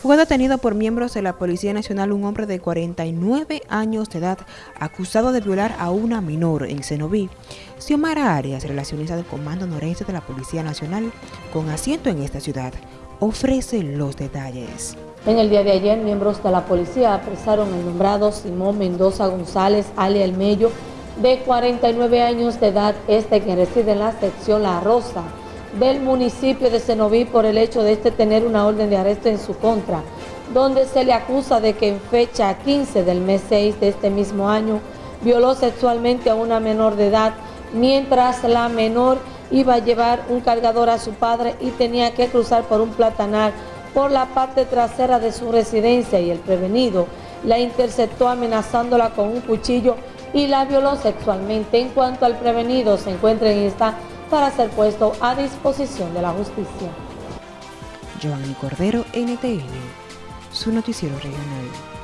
Fue detenido por miembros de la Policía Nacional un hombre de 49 años de edad acusado de violar a una menor en Cenoví. Xiomara Arias, relacionista del Comando Noreste de la Policía Nacional, con asiento en esta ciudad, ofrece los detalles. En el día de ayer, miembros de la policía apresaron al nombrado Simón Mendoza González, alia El Mello, de 49 años de edad, este quien reside en la sección La Rosa, del municipio de Cenoví por el hecho de este tener una orden de arresto en su contra, donde se le acusa de que en fecha 15 del mes 6 de este mismo año violó sexualmente a una menor de edad, mientras la menor iba a llevar un cargador a su padre y tenía que cruzar por un platanar por la parte trasera de su residencia y el prevenido la interceptó amenazándola con un cuchillo y la violó sexualmente. En cuanto al prevenido se encuentra en esta para ser puesto a disposición de la justicia. Giovanni Cordero, NTN, su noticiero regional.